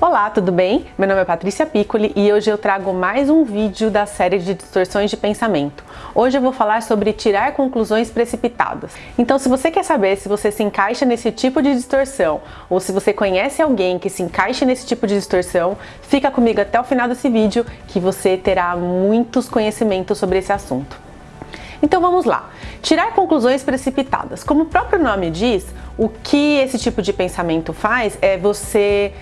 Olá, tudo bem? Meu nome é Patrícia Piccoli e hoje eu trago mais um vídeo da série de distorções de pensamento. Hoje eu vou falar sobre tirar conclusões precipitadas. Então se você quer saber se você se encaixa nesse tipo de distorção ou se você conhece alguém que se encaixa nesse tipo de distorção, fica comigo até o final desse vídeo que você terá muitos conhecimentos sobre esse assunto. Então vamos lá. Tirar conclusões precipitadas. Como o próprio nome diz, o que esse tipo de pensamento faz é você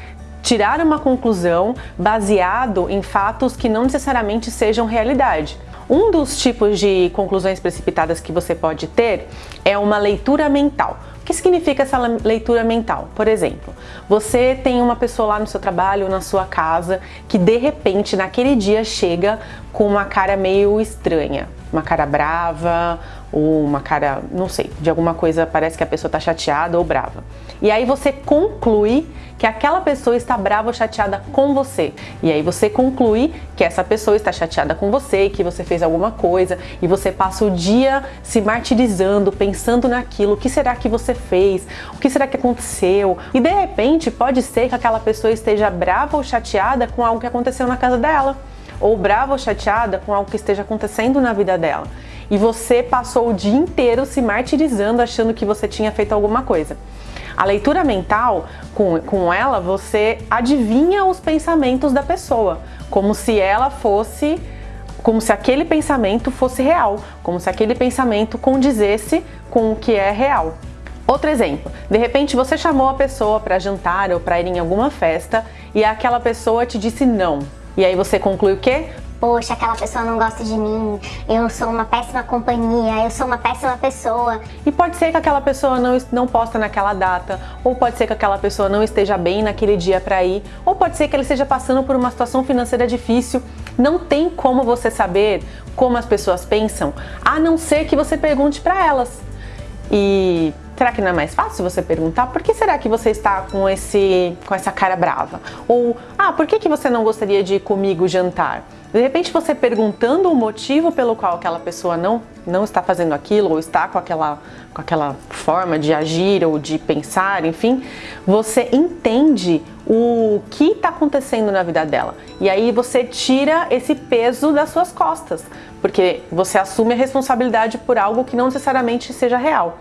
tirar uma conclusão baseado em fatos que não necessariamente sejam realidade. Um dos tipos de conclusões precipitadas que você pode ter é uma leitura mental. O que significa essa leitura mental? Por exemplo, você tem uma pessoa lá no seu trabalho, na sua casa, que de repente naquele dia chega com uma cara meio estranha, uma cara brava, ou uma cara, não sei, de alguma coisa parece que a pessoa está chateada ou brava. E aí você conclui que aquela pessoa está brava ou chateada com você. E aí você conclui que essa pessoa está chateada com você, que você fez alguma coisa e você passa o dia se martirizando, pensando naquilo, o que será que você fez, o que será que aconteceu. E de repente pode ser que aquela pessoa esteja brava ou chateada com algo que aconteceu na casa dela, ou brava ou chateada com algo que esteja acontecendo na vida dela. E você passou o dia inteiro se martirizando achando que você tinha feito alguma coisa. A leitura mental, com, com ela, você adivinha os pensamentos da pessoa, como se ela fosse como se aquele pensamento fosse real, como se aquele pensamento condizesse com o que é real. Outro exemplo, de repente você chamou a pessoa para jantar ou para ir em alguma festa e aquela pessoa te disse não. E aí você conclui o quê? Poxa, aquela pessoa não gosta de mim, eu sou uma péssima companhia, eu sou uma péssima pessoa. E pode ser que aquela pessoa não, não posta naquela data, ou pode ser que aquela pessoa não esteja bem naquele dia para ir, ou pode ser que ele esteja passando por uma situação financeira difícil. Não tem como você saber como as pessoas pensam, a não ser que você pergunte para elas. E Será que não é mais fácil você perguntar por que será que você está com, esse, com essa cara brava? Ou, ah, por que, que você não gostaria de ir comigo jantar? De repente você perguntando o motivo pelo qual aquela pessoa não, não está fazendo aquilo ou está com aquela, com aquela forma de agir ou de pensar, enfim, você entende o que está acontecendo na vida dela. E aí você tira esse peso das suas costas, porque você assume a responsabilidade por algo que não necessariamente seja real.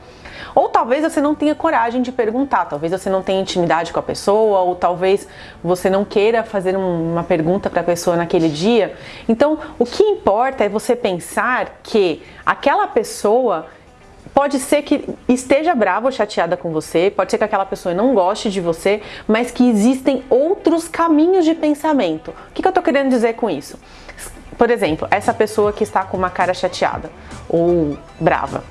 Ou talvez você não tenha coragem de perguntar, talvez você não tenha intimidade com a pessoa, ou talvez você não queira fazer uma pergunta para a pessoa naquele dia. Então, o que importa é você pensar que aquela pessoa Pode ser que esteja brava ou chateada com você, pode ser que aquela pessoa não goste de você, mas que existem outros caminhos de pensamento. O que, eu estou querendo dizer com isso? Por exemplo, essa pessoa que está com uma cara chateada ou brava.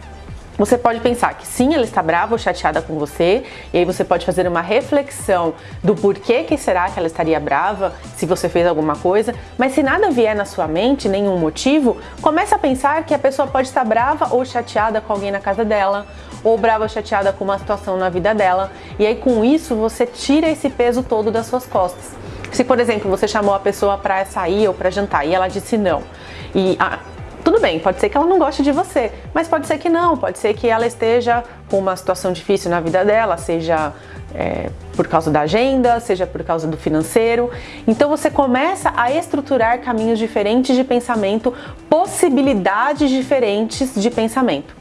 Você pode pensar que sim, ela está brava ou chateada com você, e aí você pode fazer uma reflexão do porquê que será que ela estaria brava, se você fez alguma coisa, mas se nada vier na sua mente, nenhum motivo, comece a pensar que a pessoa pode estar brava ou chateada com alguém na casa dela, ou brava ou chateada com uma situação na vida dela, e aí com isso você tira esse peso todo das suas costas. Se, por exemplo, você chamou a pessoa para sair ou para jantar e ela disse não, e a, tudo bem, pode ser que ela não goste de você, mas pode ser que não, pode ser que ela esteja com uma situação difícil na vida dela, seja é, por causa da agenda, seja por causa do financeiro. Então você começa a estruturar caminhos diferentes de pensamento, possibilidades diferentes de pensamento.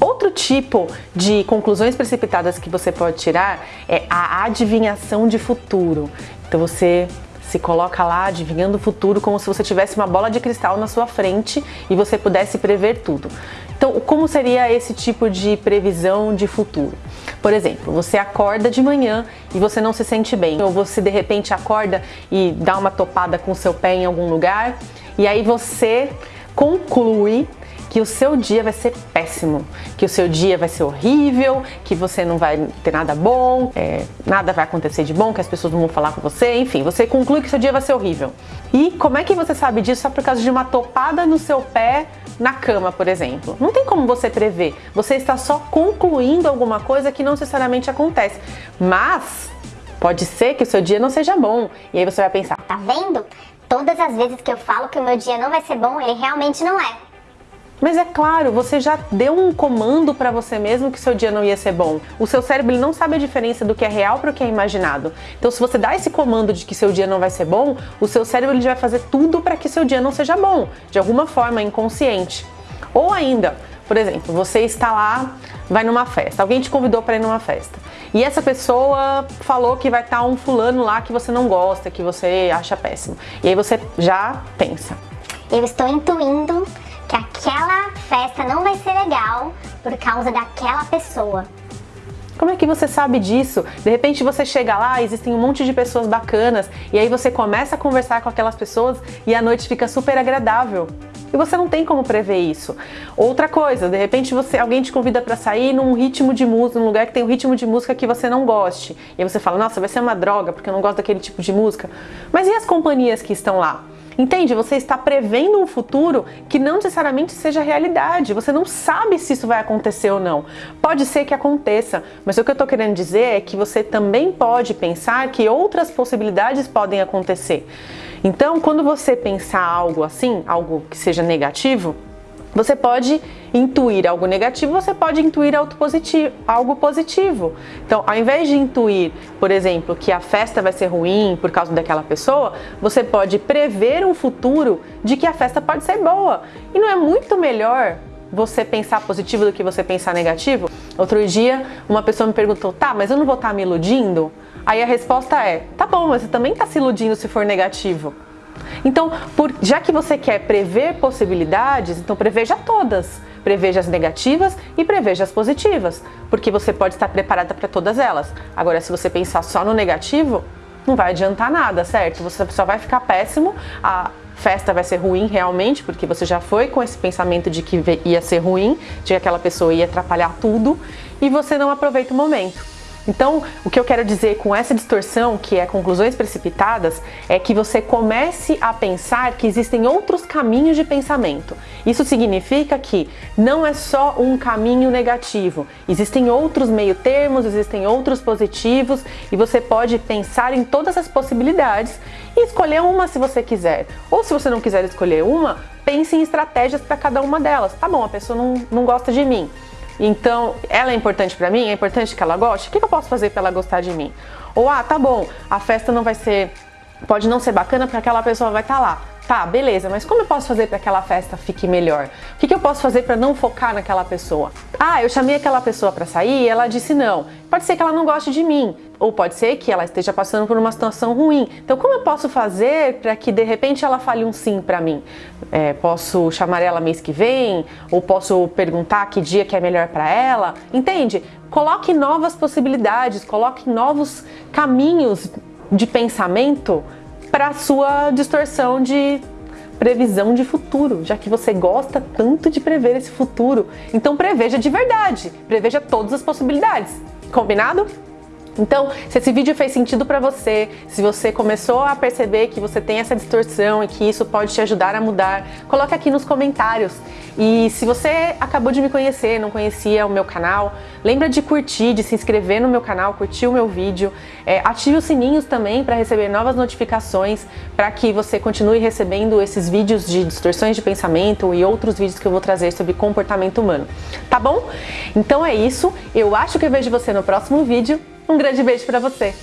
Outro tipo de conclusões precipitadas que você pode tirar é a adivinhação de futuro. Então você se coloca lá adivinhando o futuro como se você tivesse uma bola de cristal na sua frente e você pudesse prever tudo. Então, como seria esse tipo de previsão de futuro? Por exemplo, você acorda de manhã e você não se sente bem, ou você de repente acorda e dá uma topada com seu pé em algum lugar, e aí você conclui que o seu dia vai ser péssimo, que o seu dia vai ser horrível, que você não vai ter nada bom, é, nada vai acontecer de bom, que as pessoas não vão falar com você, enfim, você conclui que seu dia vai ser horrível. E como é que você sabe disso só por causa de uma topada no seu pé na cama, por exemplo? Não tem como você prever, você está só concluindo alguma coisa que não necessariamente acontece, mas pode ser que o seu dia não seja bom, e aí você vai pensar, tá vendo? Todas as vezes que eu falo que o meu dia não vai ser bom, ele realmente não é. Mas é claro, você já deu um comando para você mesmo que seu dia não ia ser bom. O seu cérebro não sabe a diferença do que é real para o que é imaginado. Então, se você dá esse comando de que seu dia não vai ser bom, o seu cérebro ele vai fazer tudo para que seu dia não seja bom, de alguma forma inconsciente. Ou ainda, por exemplo, você está lá, vai numa festa, alguém te convidou para ir numa festa. E essa pessoa falou que vai estar um fulano lá que você não gosta, que você acha péssimo. E aí você já pensa. Eu estou intuindo aquela festa não vai ser legal por causa daquela pessoa. Como é que você sabe disso? De repente você chega lá, existem um monte de pessoas bacanas e aí você começa a conversar com aquelas pessoas e a noite fica super agradável. E você não tem como prever isso. Outra coisa, de repente você alguém te convida para sair num ritmo de música, num lugar que tem um ritmo de música que você não goste. E aí você fala: "Nossa, vai ser uma droga, porque eu não gosto daquele tipo de música". Mas e as companhias que estão lá? Entende? Você está prevendo um futuro que não necessariamente seja realidade. Você não sabe se isso vai acontecer ou não. Pode ser que aconteça, mas o que eu estou querendo dizer é que você também pode pensar que outras possibilidades podem acontecer. Então, quando você pensar algo assim, algo que seja negativo, você pode intuir algo negativo, você pode intuir algo positivo, algo positivo. Então, ao invés de intuir, por exemplo, que a festa vai ser ruim por causa daquela pessoa, você pode prever um futuro de que a festa pode ser boa. E não é muito melhor você pensar positivo do que você pensar negativo? Outro dia, uma pessoa me perguntou: "Tá, mas eu não vou estar me iludindo?" Aí a resposta é: tá bom, mas você também está se iludindo se for negativo. Então, por, já que você quer prever possibilidades, então preveja todas. Preveja as negativas e preveja as positivas, porque você pode estar preparada para todas elas. Agora, se você pensar só no negativo, não vai adiantar nada, certo? Você só vai ficar péssimo, a festa vai ser ruim realmente, porque você já foi com esse pensamento de que ia ser ruim, de que aquela pessoa ia atrapalhar tudo, e você não aproveita o momento. Então, o que eu quero dizer com essa distorção, que é conclusões precipitadas, é que você comece a pensar que existem outros caminhos de pensamento. Isso significa que não é só um caminho negativo, existem outros meio-termos, existem outros positivos e você pode pensar em todas as possibilidades e escolher uma se você quiser. Ou se você não quiser escolher uma, pense em estratégias para cada uma delas. Tá bom, a pessoa não, não gosta de mim então, ela é importante para mim? É importante que ela goste? O que eu posso fazer para ela gostar de mim? Ou, ah, tá bom, a festa não vai ser, pode não ser bacana porque aquela pessoa vai estar tá lá. Tá, beleza, mas como eu posso fazer para que aquela festa fique melhor? O que, que eu posso fazer para não focar naquela pessoa? Ah, eu chamei aquela pessoa para sair e ela disse não. Pode ser que ela não goste de mim, ou pode ser que ela esteja passando por uma situação ruim. Então, como eu posso fazer para que de repente ela fale um sim para mim? É, posso chamar ela mês que vem? Ou posso perguntar que dia que é melhor para ela? Entende? Coloque novas possibilidades, coloque novos caminhos de pensamento para sua distorção de previsão de futuro, já que você gosta tanto de prever esse futuro. Então preveja de verdade, preveja todas as possibilidades. Combinado? Então, se esse vídeo fez sentido para você, se você começou a perceber que você tem essa distorção e que isso pode te ajudar a mudar, coloque aqui nos comentários. E se você acabou de me conhecer, não conhecia o meu canal, lembra de curtir, de se inscrever no meu canal, curtir o meu vídeo, é, ative os sininhos também para receber novas notificações, para que você continue recebendo esses vídeos de distorções de pensamento e outros vídeos que eu vou trazer sobre comportamento humano. Tá bom? Então é isso, eu acho que eu vejo você no próximo vídeo um grande beijo para você!